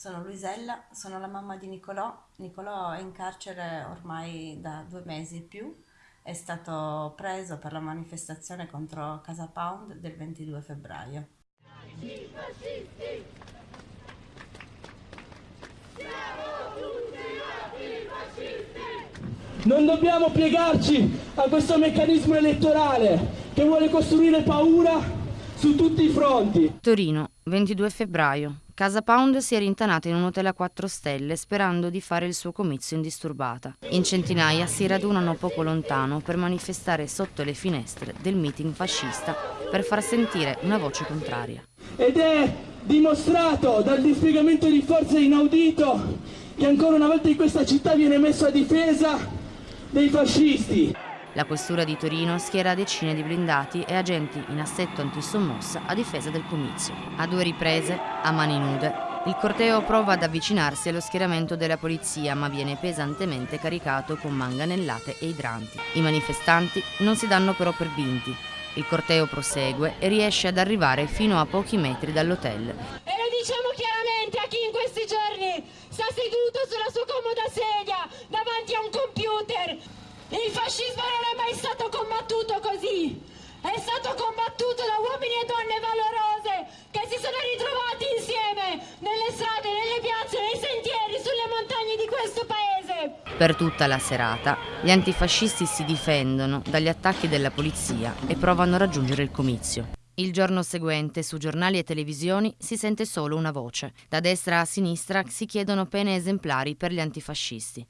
Sono Luisella, sono la mamma di Nicolò. Nicolò è in carcere ormai da due mesi e più. È stato preso per la manifestazione contro Casa Pound del 22 febbraio. Non dobbiamo piegarci a questo meccanismo elettorale che vuole costruire paura su tutti i fronti. Torino, 22 febbraio. Casa Pound si è rintanata in un hotel a 4 stelle sperando di fare il suo comizio indisturbata. In centinaia si radunano poco lontano per manifestare sotto le finestre del meeting fascista per far sentire una voce contraria. Ed è dimostrato dal dispiegamento di forze inaudito che ancora una volta in questa città viene messo a difesa dei fascisti. La questura di Torino schiera decine di blindati e agenti in assetto antisommossa a difesa del comizio. A due riprese, a mani nude, il corteo prova ad avvicinarsi allo schieramento della polizia ma viene pesantemente caricato con manganellate e idranti. I manifestanti non si danno però per vinti. Il corteo prosegue e riesce ad arrivare fino a pochi metri dall'hotel. E lo diciamo chiaramente a chi in questi giorni sta seduto sulla sua comoda sedia davanti a un computer il fascismo non è mai stato combattuto così. È stato combattuto da uomini e donne valorose che si sono ritrovati insieme nelle strade, nelle piazze, nei sentieri, sulle montagne di questo paese. Per tutta la serata gli antifascisti si difendono dagli attacchi della polizia e provano a raggiungere il comizio. Il giorno seguente su giornali e televisioni si sente solo una voce. Da destra a sinistra si chiedono pene esemplari per gli antifascisti.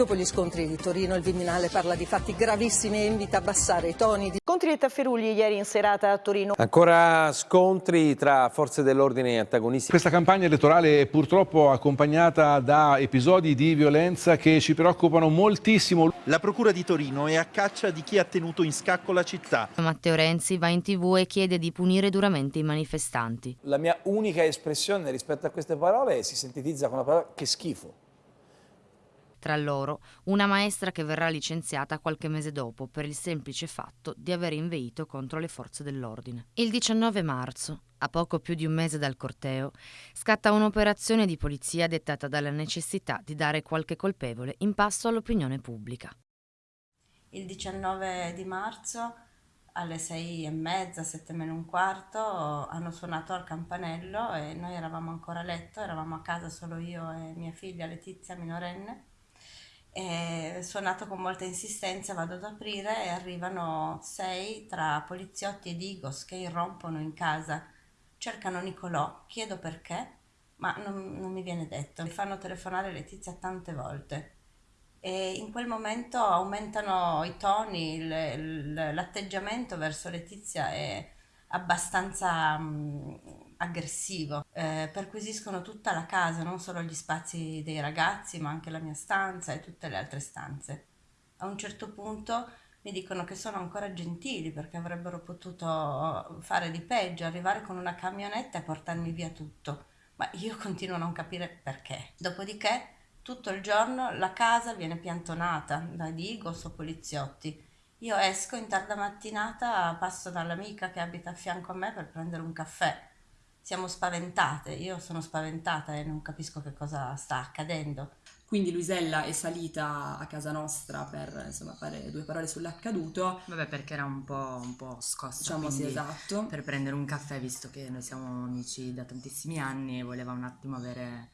Dopo gli scontri di Torino il Viminale parla di fatti gravissimi e invita a abbassare i toni. Di... Scontri e tafferugli ieri in serata a Torino. Ancora scontri tra forze dell'ordine e antagonisti. Questa campagna elettorale è purtroppo accompagnata da episodi di violenza che ci preoccupano moltissimo. La procura di Torino è a caccia di chi ha tenuto in scacco la città. Matteo Renzi va in tv e chiede di punire duramente i manifestanti. La mia unica espressione rispetto a queste parole si sintetizza con la parola che schifo. Tra loro una maestra che verrà licenziata qualche mese dopo per il semplice fatto di aver inveito contro le forze dell'ordine. Il 19 marzo, a poco più di un mese dal corteo, scatta un'operazione di polizia dettata dalla necessità di dare qualche colpevole in passo all'opinione pubblica. Il 19 di marzo alle sei e mezza, sette meno un quarto, hanno suonato al campanello e noi eravamo ancora a letto, eravamo a casa solo io e mia figlia Letizia minorenne è suonato con molta insistenza, vado ad aprire e arrivano sei tra poliziotti ed Igos che irrompono in casa, cercano Nicolò, chiedo perché, ma non, non mi viene detto. Mi fanno telefonare Letizia tante volte e in quel momento aumentano i toni, l'atteggiamento verso Letizia è abbastanza mh, aggressivo. Eh, perquisiscono tutta la casa, non solo gli spazi dei ragazzi, ma anche la mia stanza e tutte le altre stanze. A un certo punto mi dicono che sono ancora gentili perché avrebbero potuto fare di peggio, arrivare con una camionetta e portarmi via tutto. Ma io continuo a non capire perché. Dopodiché tutto il giorno la casa viene piantonata da digos o poliziotti. Io esco in tarda mattinata, passo dall'amica che abita a fianco a me per prendere un caffè siamo spaventate, io sono spaventata e non capisco che cosa sta accadendo. Quindi Luisella è salita a casa nostra per insomma, fare due parole sull'accaduto. Vabbè, perché era un po', un po scossa. Diciamo sì, esatto. Per prendere un caffè, visto che noi siamo amici da tantissimi anni e voleva un attimo avere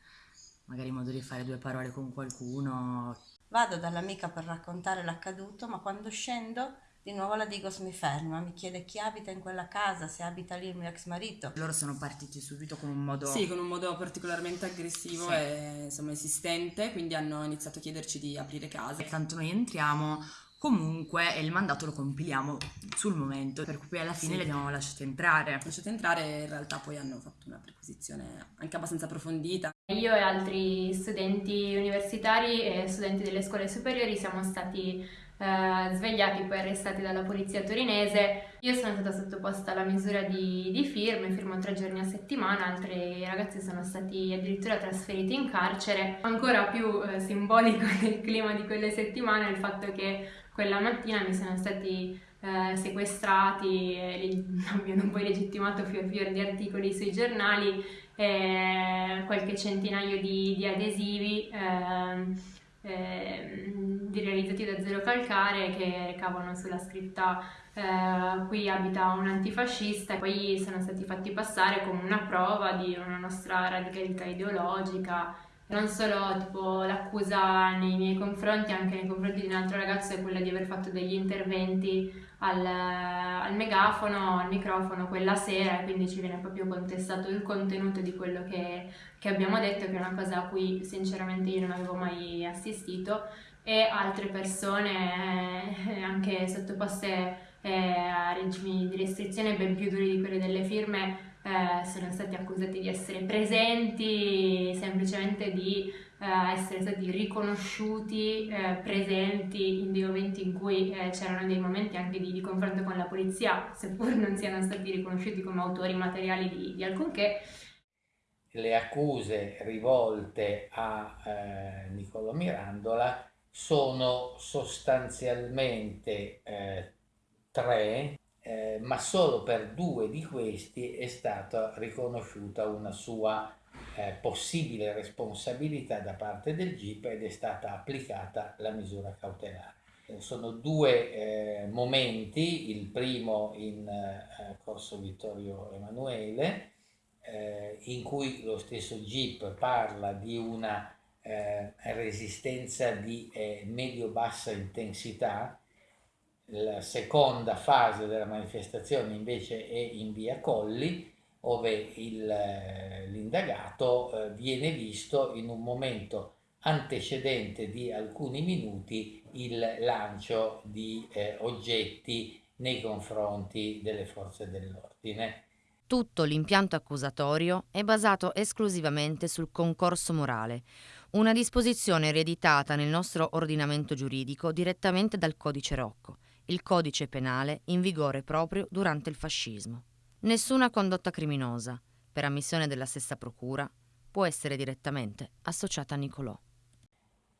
magari modo di fare due parole con qualcuno. Vado dall'amica per raccontare l'accaduto, ma quando scendo di nuovo la Digos mi ferma, mi chiede chi abita in quella casa, se abita lì il mio ex marito. Loro sono partiti subito con un modo... Sì, con un modo particolarmente aggressivo sì. e insomma esistente, quindi hanno iniziato a chiederci di aprire casa. Tanto noi entriamo, comunque il mandato lo compiliamo sul momento, per cui alla fine sì. li abbiamo lasciati entrare. Lasciati entrare e in realtà poi hanno fatto una perquisizione anche abbastanza approfondita. Io e altri studenti universitari e studenti delle scuole superiori siamo stati eh, svegliati poi arrestati dalla polizia torinese. Io sono stata sottoposta alla misura di, di firme, firmo tre giorni a settimana, altri ragazzi sono stati addirittura trasferiti in carcere. Ancora più eh, simbolico del clima di quelle settimane è il fatto che quella mattina mi sono stati eh, sequestrati, eh, abbiano poi legittimato fior fior di articoli sui giornali, eh, qualche centinaio di, di adesivi ehm, ehm, realizzati da Zero Calcare che recavano sulla scritta eh, qui abita un antifascista e poi sono stati fatti passare come una prova di una nostra radicalità ideologica. Non solo tipo l'accusa nei miei confronti, anche nei confronti di un altro ragazzo è quella di aver fatto degli interventi al, al megafono, al microfono quella sera, quindi ci viene proprio contestato il contenuto di quello che, che abbiamo detto, che è una cosa a cui sinceramente io non avevo mai assistito, e altre persone eh, anche sottoposte eh, a regimi di restrizione ben più duri di quelli delle firme eh, sono stati accusati di essere presenti, semplicemente di eh, essere stati riconosciuti eh, presenti in dei momenti in cui eh, c'erano dei momenti anche di, di, confronto con la polizia, seppur non siano stati riconosciuti come autori materiali di, di alcunché. Le accuse rivolte a eh, Niccolò Mirandola sono sostanzialmente tre eh, ma solo per due di questi è stata riconosciuta una sua eh, possibile responsabilità da parte del GIP ed è stata applicata la misura cautelare. Sono due eh, momenti, il primo in eh, Corso Vittorio Emanuele, eh, in cui lo stesso GIP parla di una resistenza di medio-bassa intensità, la seconda fase della manifestazione invece è in via Colli, dove eh, l'indagato eh, viene visto in un momento antecedente di alcuni minuti il lancio di eh, oggetti nei confronti delle forze dell'ordine. Tutto l'impianto accusatorio è basato esclusivamente sul concorso morale, una disposizione ereditata nel nostro ordinamento giuridico direttamente dal codice Rocco il codice penale in vigore proprio durante il fascismo. Nessuna condotta criminosa, per ammissione della stessa procura, può essere direttamente associata a Nicolò.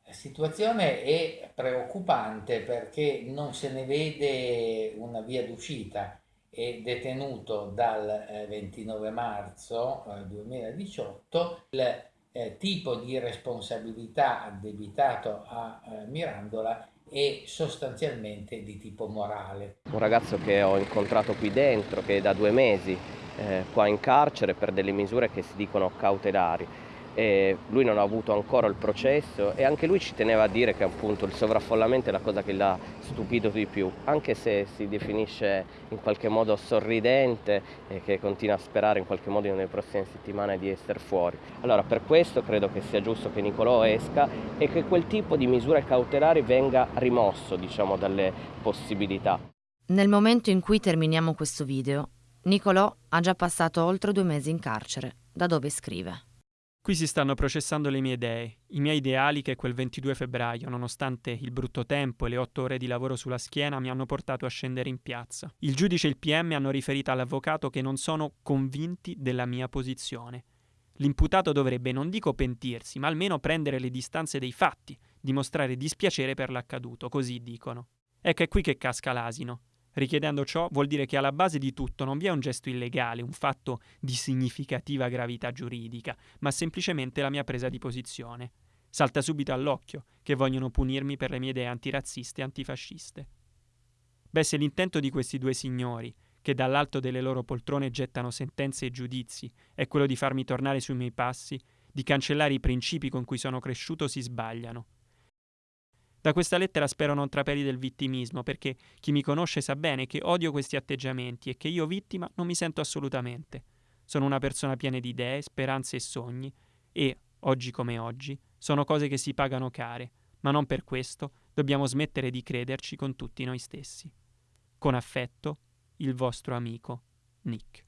La situazione è preoccupante perché non se ne vede una via d'uscita. È detenuto dal 29 eh, marzo 2018 eh, il eh, tipo di responsabilità addebitato a Mirandola e sostanzialmente di tipo morale. Un ragazzo che ho incontrato qui dentro, che è da due mesi eh, qua in carcere per delle misure che si dicono cautelari e lui non ha avuto ancora il processo e anche lui ci teneva a dire che appunto il sovraffollamento è la cosa che l'ha stupito di più, anche se si definisce in qualche modo sorridente e che continua a sperare in qualche modo nelle prossime settimane di essere fuori. Allora per questo credo che sia giusto che Nicolò esca e che quel tipo di misure cautelari venga rimosso diciamo dalle possibilità. Nel momento in cui terminiamo questo video, Nicolò ha già passato oltre due mesi in carcere, da dove scrive. Qui si stanno processando le mie idee, i miei ideali che quel 22 febbraio, nonostante il brutto tempo e le otto ore di lavoro sulla schiena, mi hanno portato a scendere in piazza. Il giudice e il PM hanno riferito all'avvocato che non sono convinti della mia posizione. L'imputato dovrebbe non dico pentirsi, ma almeno prendere le distanze dei fatti, dimostrare dispiacere per l'accaduto, così dicono. Ecco è qui che casca l'asino. Richiedendo ciò vuol dire che alla base di tutto non vi è un gesto illegale, un fatto di significativa gravità giuridica, ma semplicemente la mia presa di posizione. Salta subito all'occhio che vogliono punirmi per le mie idee antirazziste e antifasciste. Beh, se l'intento di questi due signori, che dall'alto delle loro poltrone gettano sentenze e giudizi, è quello di farmi tornare sui miei passi, di cancellare i principi con cui sono cresciuto, si sbagliano. Da questa lettera spero non trapeli del vittimismo, perché chi mi conosce sa bene che odio questi atteggiamenti e che io vittima non mi sento assolutamente. Sono una persona piena di idee, speranze e sogni e, oggi come oggi, sono cose che si pagano care, ma non per questo dobbiamo smettere di crederci con tutti noi stessi. Con affetto, il vostro amico Nick.